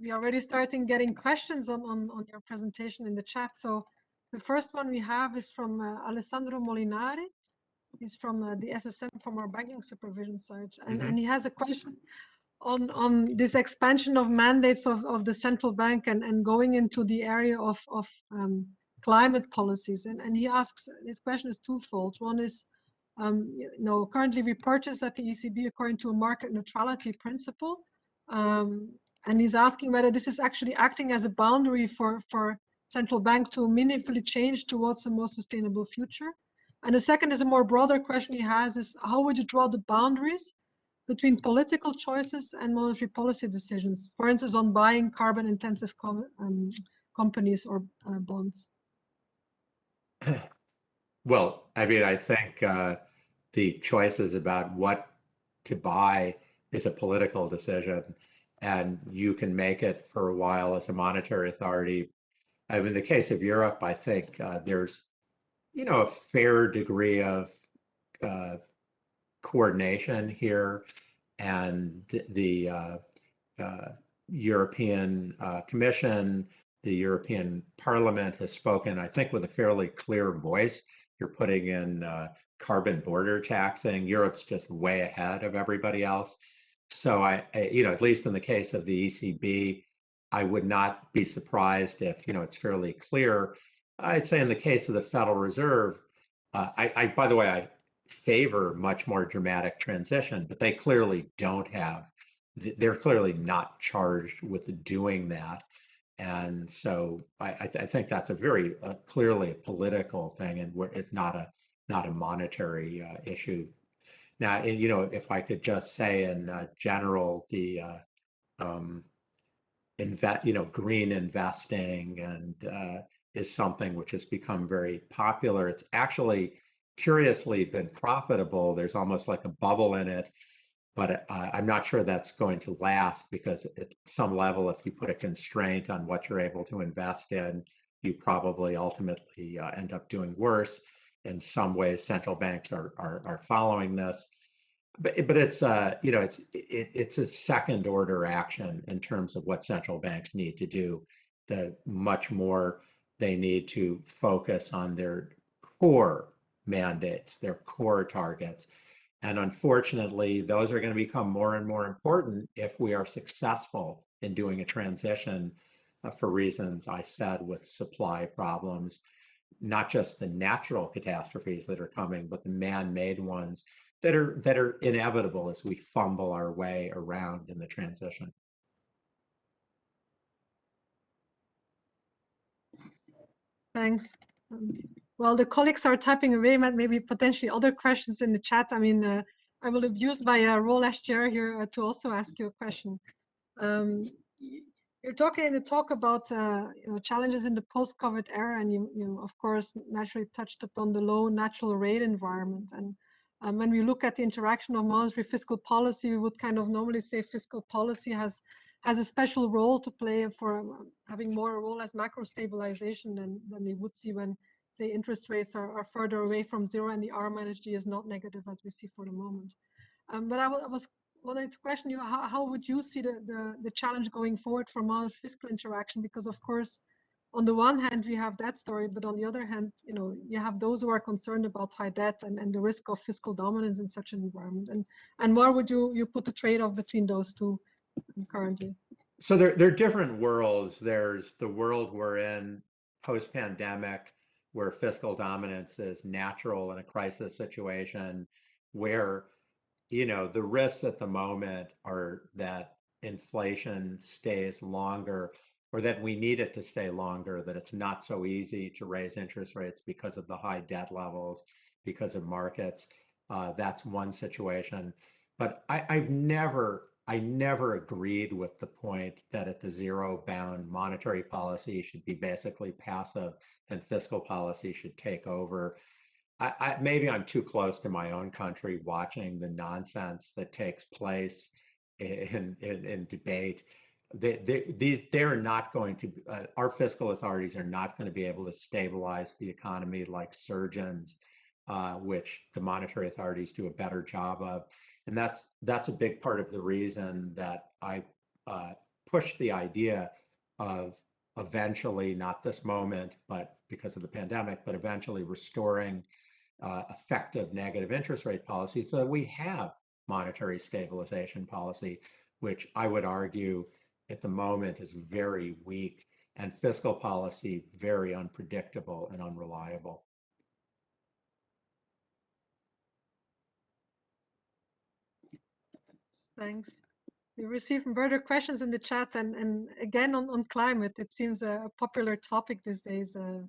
we are already starting getting questions on, on, on your presentation in the chat. So the first one we have is from uh, Alessandro Molinari. He's from uh, the SSM from our banking supervision side. And, Mhm. and he has a question on, on this expansion of mandates of, of the central bank and, and going into the area of, of um, climate policies. And, and he asks, his question is twofold. One is, um, you know, currently we purchase at the ECB according to a market neutrality principle. Um, and he's asking whether this is actually acting as a boundary for, for central bank to meaningfully change towards a more sustainable future. And the second is a more broader question he has is how would you draw the boundaries between political choices and monetary policy decisions, for instance, on buying carbon intensive com um, companies or uh, bonds? Well, I mean, I think uh, the choices about what to buy is a political decision, and you can make it for a while as a monetary authority. I mean, in the case of Europe, I think uh, there's, you know, a fair degree of uh, coordination here, and the uh, uh, European uh, Commission, the European Parliament has spoken, I think, with a fairly clear voice. You're putting in uh, carbon border taxing. Europe's just way ahead of everybody else. So I, I, you know, at least in the case of the ECB, I would not be surprised if, you know, it's fairly clear. I'd say in the case of the Federal Reserve, uh, I, I, by the way, I favor much more dramatic transition, but they clearly don't have, they're clearly not charged with doing that. And so I, I, th- I think that's a very uh, clearly a political thing, and where it's not a not a monetary uh, issue. Now, and, you know, if I could just say in uh, general, the uh, um, invest, you know, green investing and uh, is something which has become very popular. It's actually curiously been profitable. There's almost like a bubble in it, but uh, I'm not sure that's going to last because at some level, if you put a constraint on what you're able to invest in, you probably ultimately uh, end up doing worse. In some ways, central banks are are, are following this, but but it's uh you know it's it, it's a second order action in terms of what central banks need to do. The much more they need to focus on their core mandates, their core targets. And unfortunately, those are going to become more and more important if we are successful in doing a transition uh, for reasons I said with supply problems, not just the natural catastrophes that are coming, but the man-made ones that are that are inevitable as we fumble our way around in the transition. Thanks. Um, While the colleagues are typing away, maybe potentially other questions in the chat. I mean, uh, I will abuse my uh, role as chair here uh, to also ask you a question. Um, you're talking in the talk about uh, you know, challenges in the post-COVID era, and you, you of course naturally touched upon the low natural rate environment. And um, when we look at the interaction of monetary fiscal policy, we would kind of normally say fiscal policy has has a special role to play for um, having more a role as macro stabilization than, than we would see when say interest rates are, are further away from zero and the R minus G is not negative as we see for the moment. Um, but I, I was wanted to question you, how, how would you see the, the, the challenge going forward for monetary fiscal interaction? Because of course, on the one hand, we have that story, but on the other hand, you know, you have those who are concerned about high debt and, and the risk of fiscal dominance in such an environment. And and where would you you put the trade-off between those two currently? So there, there are different worlds. There's the world we're in post-pandemic, where fiscal dominance is natural in a crisis situation, where you know the risks at the moment are that inflation stays longer or that we need it to stay longer, that it's not so easy to raise interest rates because of the high debt levels, because of markets. Uh, that's one situation. But I, I've never, I never agreed with the point that at the zero bound monetary policy should be basically passive and fiscal policy should take over. I, I, maybe I'm too close to my own country watching the nonsense that takes place in in, in debate. They, they, these they're not going to. Uh, our fiscal authorities are not going to be able to stabilize the economy like surgeons, uh, which the monetary authorities do a better job of. And that's that's a big part of the reason that I uh, push the idea of eventually, not this moment, but because of the pandemic, but eventually restoring uh, effective negative interest rate policy so we have monetary stabilization policy, which I would argue at the moment is very weak and fiscal policy very unpredictable and unreliable. Thanks. We received further questions in the chat and, and again on, on climate, it seems a, popular topic these days, uh,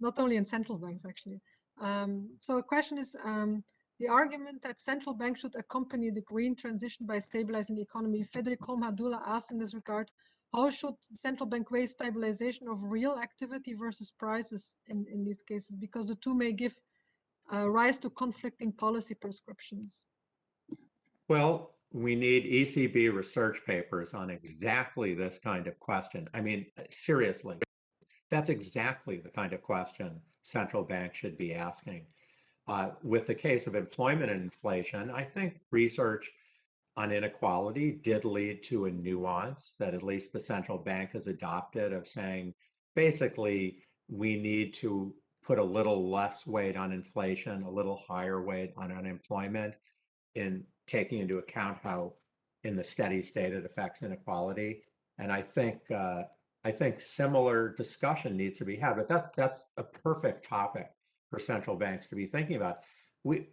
not only in central banks actually. Um, so a question is, um, the argument that central banks should accompany the green transition by stabilizing the economy. Federico Madula asked in this regard, how should central bank weigh stabilization of real activity versus prices in, in these cases? Because the two may give uh, rise to conflicting policy prescriptions. Well, we need ECB research papers on exactly this kind of question. I mean, seriously, that's exactly the kind of question central bank should be asking. Uh, with the case of employment and inflation, I think research on inequality did lead to a nuance that at least the central bank has adopted of saying basically we need to put a little less weight on inflation, a little higher weight on unemployment in taking into account how in the steady state it affects inequality. And I think uh, I think similar discussion needs to be had, but that that's a perfect topic for central banks to be thinking about. We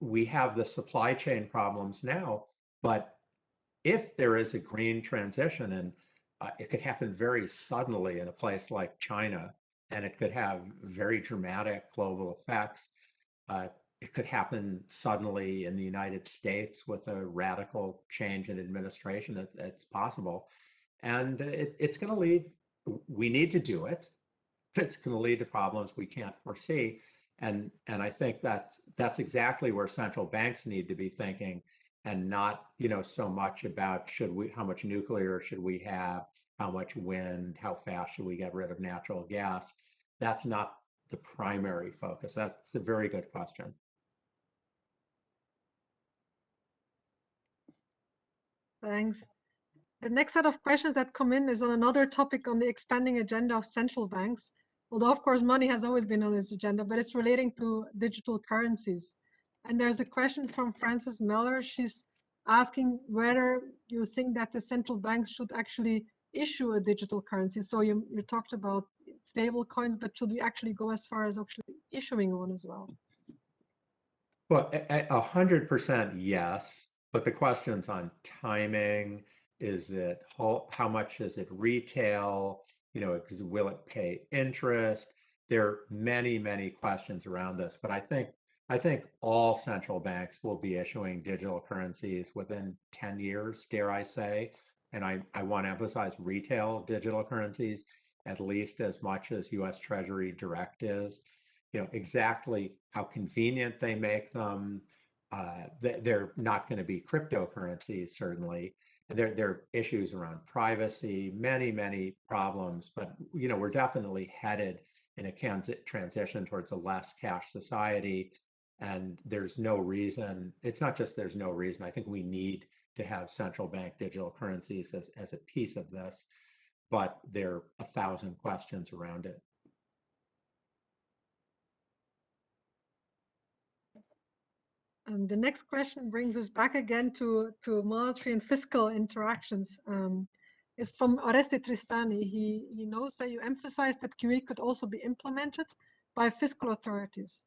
we have the supply chain problems now, but if there is a green transition and uh, it could happen very suddenly in a place like China, and it could have very dramatic global effects. Uh, it could happen suddenly in the United States with a radical change in administration. It, it's possible. And it, it's going to lead, we need to do it. It's going to lead to problems we can't foresee. And, and I think that's, that's exactly where central banks need to be thinking and not, you know, so much about should we, how much nuclear should we have, how much wind, how fast should we get rid of natural gas? That's not the primary focus. That's a very good question. Thanks. The next set of questions that come in is on another topic on the expanding agenda of central banks. Although, of course, money has always been on this agenda, but it's relating to digital currencies. And there's a question from Frances Meller. She's asking whether you think that the central banks should actually issue a digital currency. So you, you talked about stable coins, but should we actually go as far as actually issuing one as well? Well, a hundred percent yes. But the questions on timing, is it how, how much is it retail? You know, will it pay interest? There are many, many questions around this, but I think I think all central banks will be issuing digital currencies within 10 years, dare I say. And I, I want to emphasize retail digital currencies at least as much as US Treasury direct is. You know, exactly how convenient they make them, uh, they're not going to be cryptocurrencies, certainly. There, there are issues around privacy, many, many problems, but you know we're definitely headed in a transition towards a less cash society, and there's no reason. It's not just there's no reason. I think we need to have central bank digital currencies as, as a piece of this, but there are a thousand questions around it. Um, the next question brings us back again to, to monetary and fiscal interactions. Um, it's from Oreste Tristani. He, he knows that you emphasized that QE could also be implemented by fiscal authorities.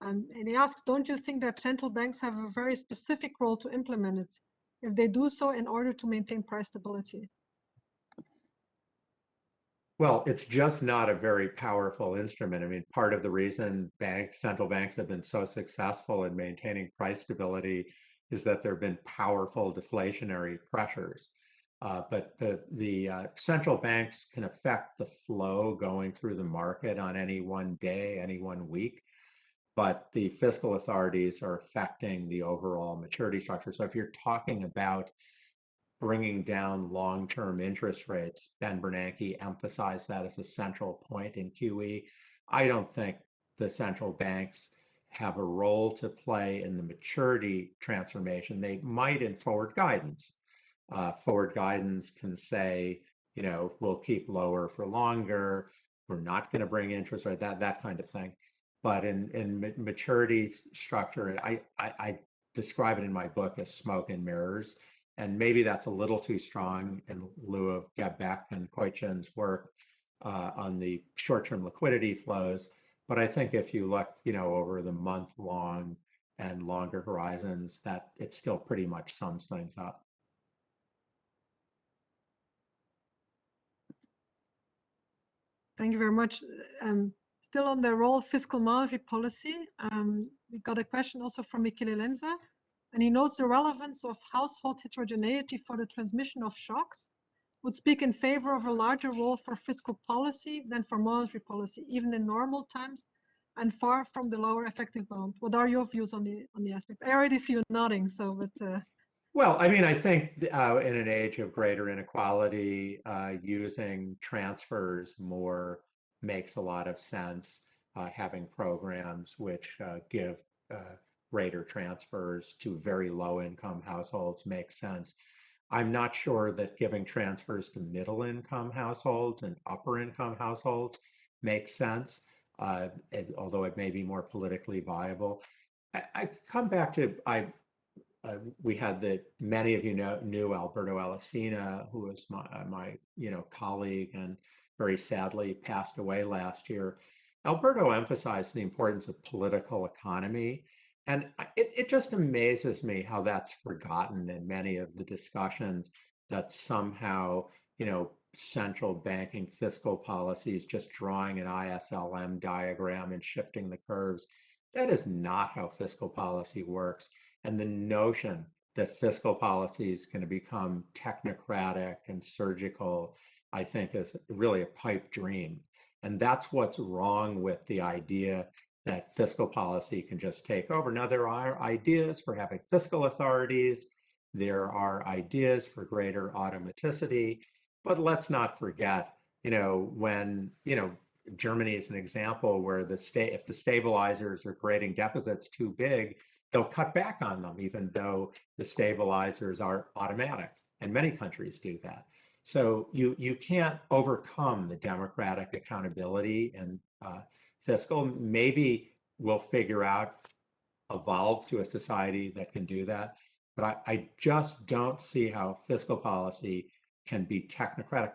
Um, and he asks, don't you think that central banks have a very specific role to implement it if they do so in order to maintain price stability? Well, it's just not a very powerful instrument. I mean, part of the reason bank central banks have been so successful in maintaining price stability is that there have been powerful deflationary pressures. Uh, but the the uh, central banks can affect the flow going through the market on any one day, any one week. But the fiscal authorities are affecting the overall maturity structure. So if you're talking about bringing down long-term interest rates. Ben Bernanke emphasized that as a central point in QE. I don't think the central banks have a role to play in the maturity transformation. They might in forward guidance, Uh, forward guidance can say, you know, we'll keep lower for longer. We're not going to bring interest rate, that that kind of thing. But in in maturity structure, I, I, I describe it in my book as smoke and mirrors. And maybe that's a little too strong in lieu of Beck and Koitchin's work uh, on the short-term liquidity flows. But I think if you look, you know, over the month-long and longer horizons, that it still pretty much sums things up. Thank you very much. Um, still on the role of fiscal monetary policy, um, we got a question also from Michele Lenza, and he notes the relevance of household heterogeneity for the transmission of shocks would speak in favor of a larger role for fiscal policy than for monetary policy, even in normal times, and far from the lower effective bound. What are your views on the on the aspect? I already see you nodding, so but. Uh... Well, I mean, I think uh, in an age of greater inequality, uh, using transfers more makes a lot of sense. Uh, having programs which uh, give uh, greater transfers to very low income households makes sense. I'm not sure that giving transfers to middle income households and upper income households makes sense, uh, although it may be more politically viable. I, I come back to I. Uh, we had the many of you know knew Alberto Alesina, who was my uh, my you know colleague and very sadly passed away last year. Alberto emphasized the importance of political economy and it, it just amazes me how that's forgotten in many of the discussions that somehow, you know, central banking fiscal policies just drawing an ISLM diagram and shifting the curves. That is not how fiscal policy works. And the notion that fiscal policy is going to become technocratic and surgical, I think, is really a pipe dream. And that's what's wrong with the idea that fiscal policy can just take over. Now, there are ideas for having fiscal authorities. There are ideas for greater automaticity, but let's not forget, you know, when, you know, Germany is an example where the state, if the stabilizers are creating deficits too big, they'll cut back on them, even though the stabilizers are automatic. And many countries do that. So you you can't overcome the democratic accountability and uh, fiscal. Maybe we'll figure out, evolve to a society that can do that. But I, I just don't see how fiscal policy can be technocratic.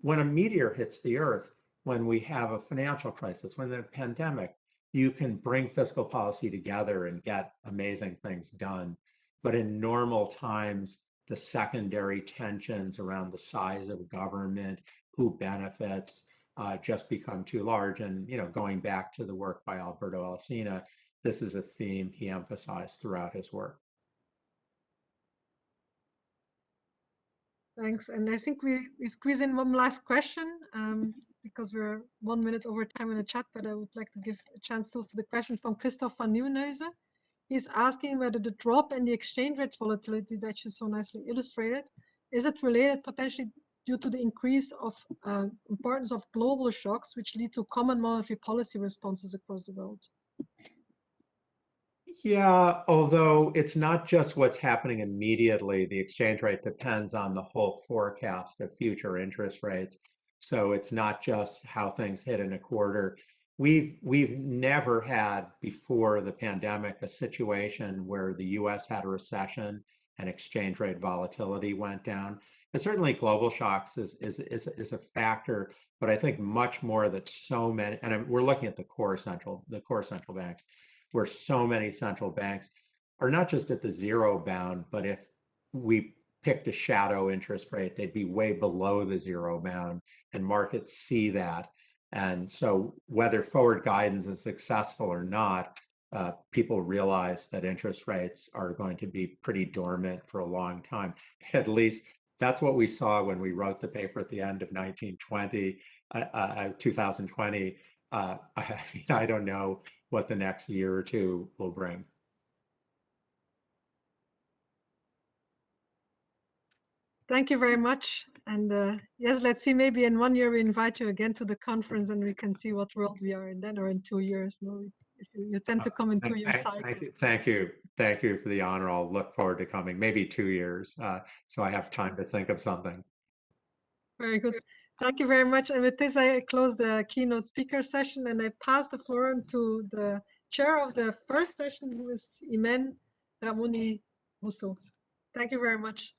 When a meteor hits the earth, when we have a financial crisis, when a pandemic, you can bring fiscal policy together and get amazing things done. But in normal times, the secondary tensions around the size of government, who benefits, uh, just become too large. And you know, going back to the work by Alberto Alesina, this is a theme he emphasized throughout his work. Thanks. And I think we, we squeeze in one last question um, because we're one minute over time in the chat, but I would like to give a chance still for the question from Christoph van Nieuwenhuizen. He's asking whether the drop in the exchange rate volatility that you so nicely illustrated, is it related potentially due to the increase of uh, importance of global shocks, which lead to common monetary policy responses across the world. Yeah, although it's not just what's happening immediately. The exchange rate depends on the whole forecast of future interest rates. So it's not just how things hit in a quarter. We've we've never had before the pandemic a situation where the US had a recession and exchange rate volatility went down. And certainly global shocks is, is, is, is a factor, but I think much more that so many, and we're looking at the core central, the core central banks, where so many central banks are not just at the zero bound, but if we picked a shadow interest rate, they'd be way below the zero bound, and markets see that. And so, whether forward guidance is successful or not, uh, people realize that interest rates are going to be pretty dormant for a long time, at least that's what we saw when we wrote the paper at the end of 1920, uh, uh, 2020. Uh, I mean, I don't know what the next year or two will bring. Thank you very much. And uh, yes, let's see, maybe in one year we invite you again to the conference and we can see what world we are in then or in two years. You tend to come in Thank- two-year thank- Thank you, thank you, thank you for the honor. I'll look forward to coming, maybe two years, uh, so I have time to think of something. Very good. Thank you very much. And with this, I close the keynote speaker session and I pass the floor on to the chair of the first session, who is Imen Ramoni Rousseau. Thank you very much.